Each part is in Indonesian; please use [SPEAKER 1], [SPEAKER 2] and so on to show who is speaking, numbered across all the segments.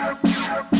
[SPEAKER 1] Yeah.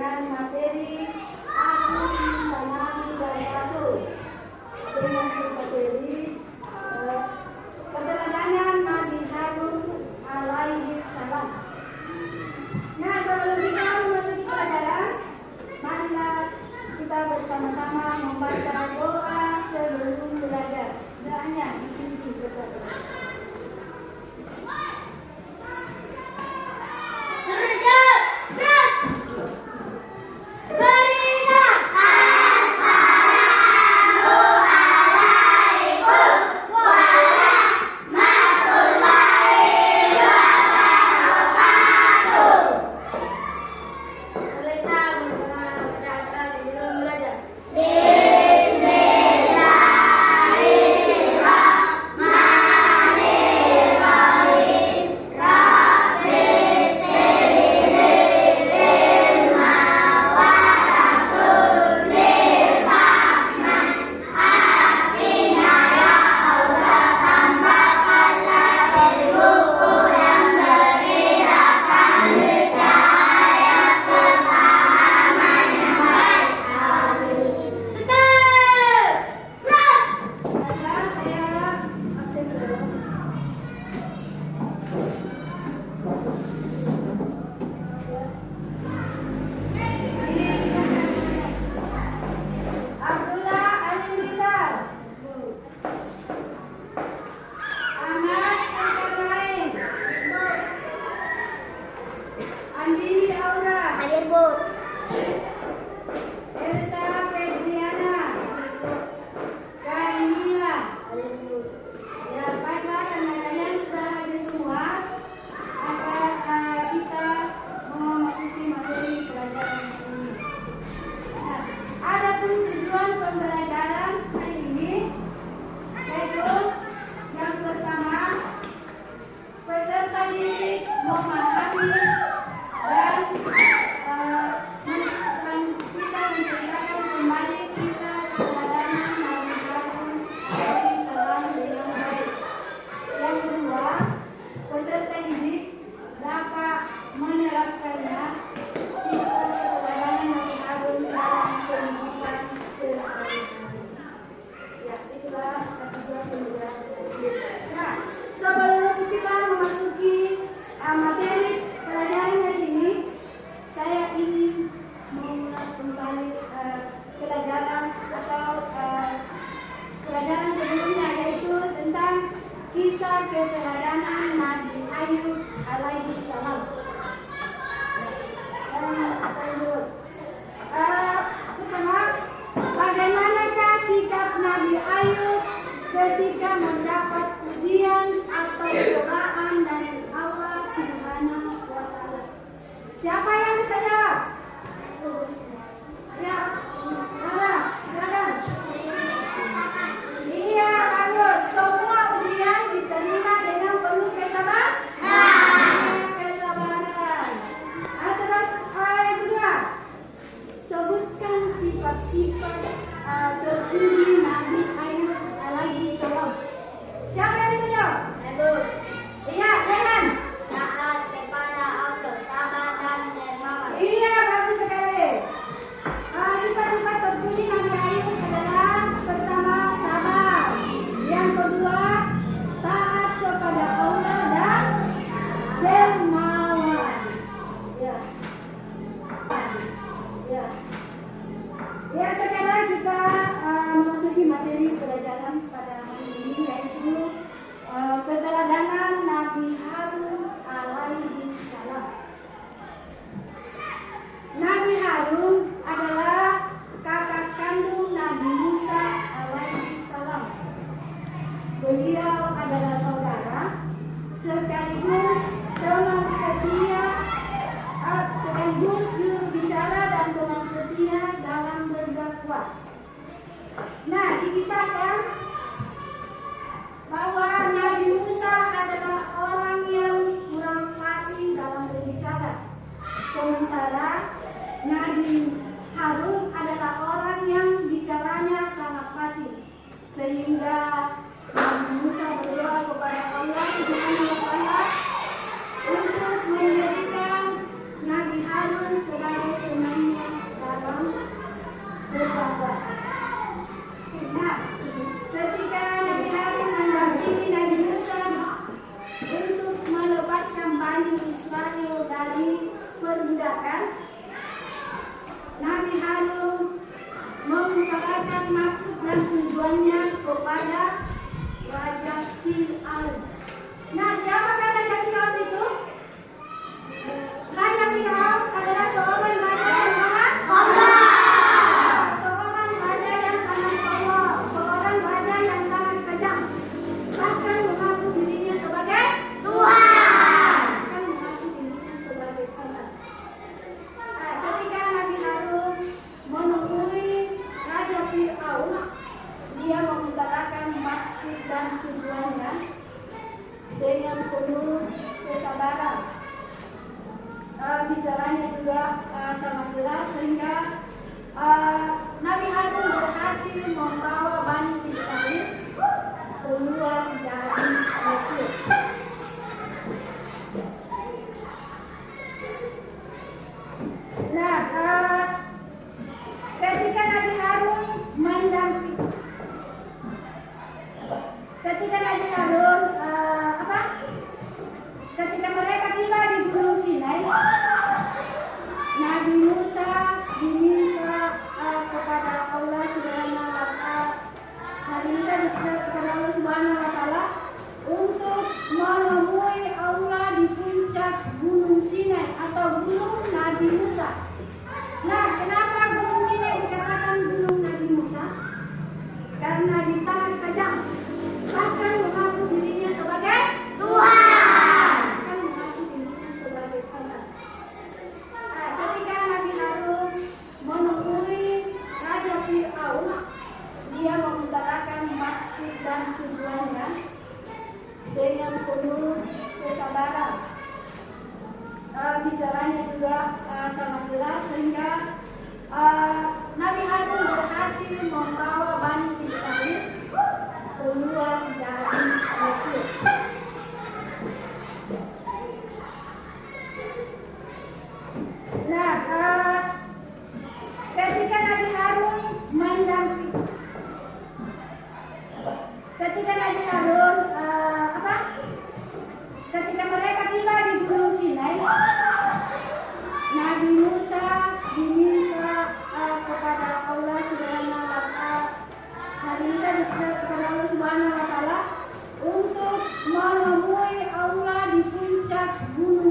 [SPEAKER 1] dengan materi Al-Quran Nabi
[SPEAKER 2] dan
[SPEAKER 1] Rasul dengan materi eh, Nabi Harun alaihi salam. Nah, sebelum kita masuk ke pelajaran, marilah kita bersama-sama membaca doa sebelum belajar. Doanya dipimpin kepada Harun Harun adalah orang yang bicaranya sangat fasih, sehingga Nabi kepada Allah Subhanahu wa untuk menjadikan Nabi Harun sebagai temannya dalam berdakwah. Nah, ketika Nabi Harun mendampingi Nabi Musa untuk melepaskan Bani Israel dari perbudakan, maksud dan tujuannya kepada Raja Fir'aun. Nah, siapakah Raja Fir'aun itu?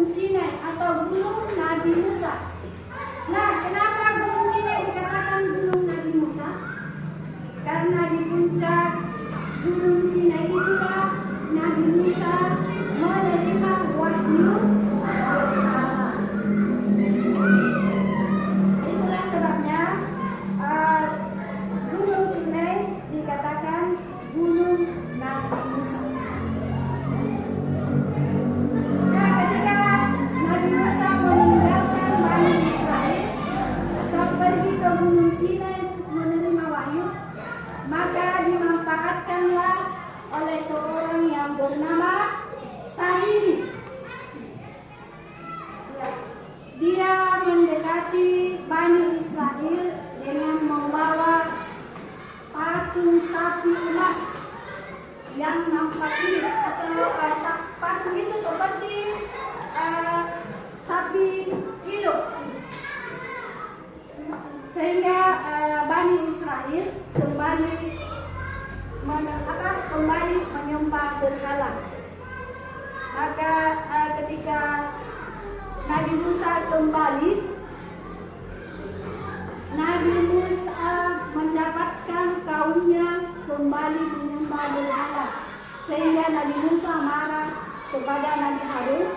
[SPEAKER 1] Sinai atau gunung Nabi Musa. Bani Israel kembali men- apa, kembali menyembah berhala. Maka uh, ketika Nabi Musa kembali Nabi Musa mendapatkan kaumnya kembali menyembah berhala. Sehingga Nabi Musa marah kepada Nabi Harun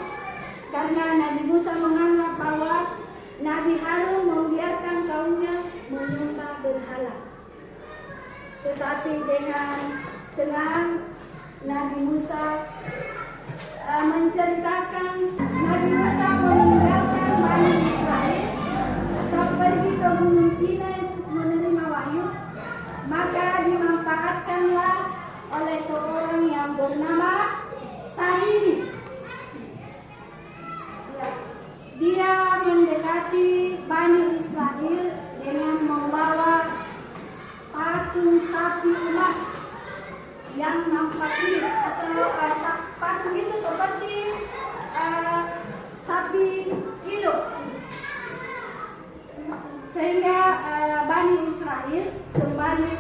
[SPEAKER 1] karena Nabi Musa menganggap bahwa Nabi Harun membiarkan kaumnya berhala tetapi dengan tenang Nabi Musa uh, menceritakan Nabi Musa meninggalkan Bani Israel atau pergi ke Gunung Sinai untuk menerima wahyu, maka dimanfaatkanlah oleh seorang yang bernama Samiri. Ya, Dia mendekati Bani Israel dengan membawa patung sapi emas yang nampak ini atau uh, patung itu seperti uh, sapi hidup. Sehingga uh, Bani Israel kembali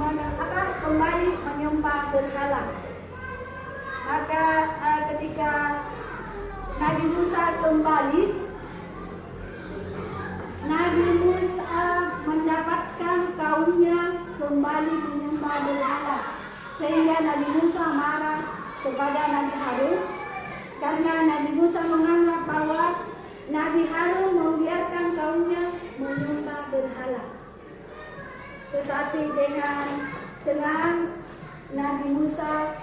[SPEAKER 1] men- apa, kembali menyembah berhala. Maka uh, ketika Nabi Musa kembali Nabi Musa mendapatkan kaumnya kembali menyembah berhala sehingga Nabi Musa marah kepada Nabi Harun. Karena Nabi Musa menganggap bahwa Nabi Harun membiarkan kaumnya menyembah berhala tetapi dengan tenang Nabi Musa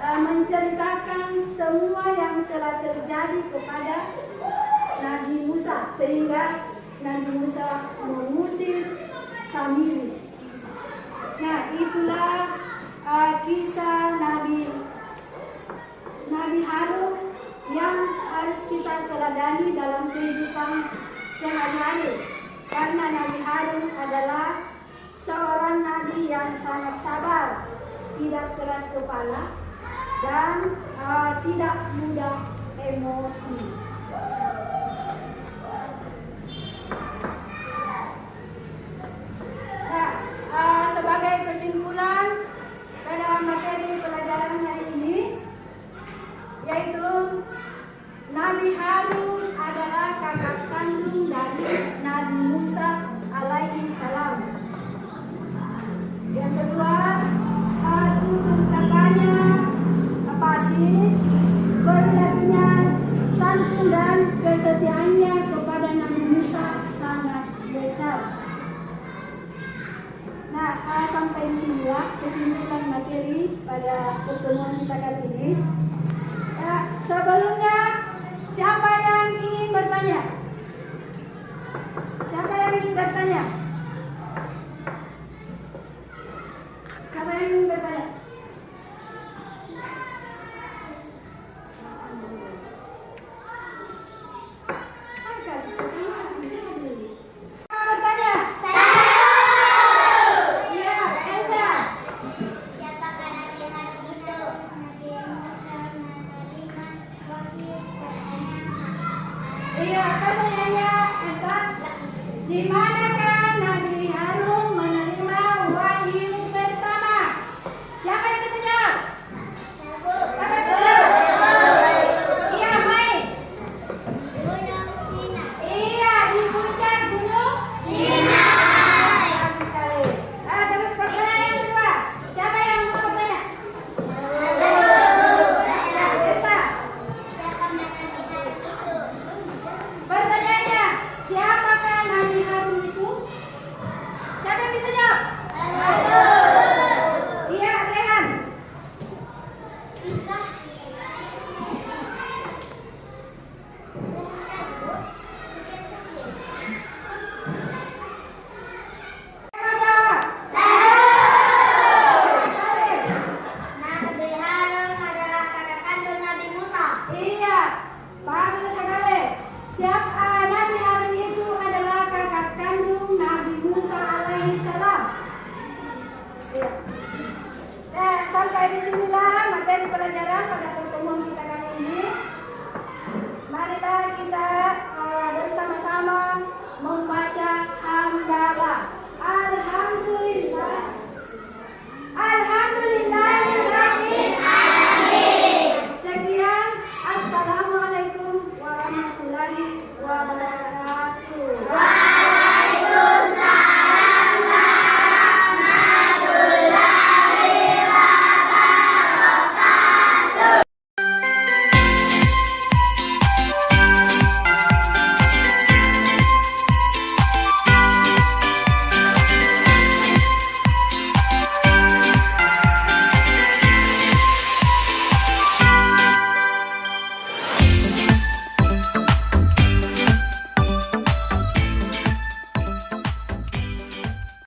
[SPEAKER 1] uh, menceritakan semua yang telah terjadi kepada Nabi Musa sehingga Nabi Musa mengusir Samiri. Nah, itulah uh, kisah Nabi Nabi Harun yang harus kita teladani dalam kehidupan sehari-hari. Karena Nabi Harun adalah seorang nabi yang sangat sabar, tidak keras kepala, dan uh, tidak mudah emosi. Iya, pertanyaannya Elsa. Di manakah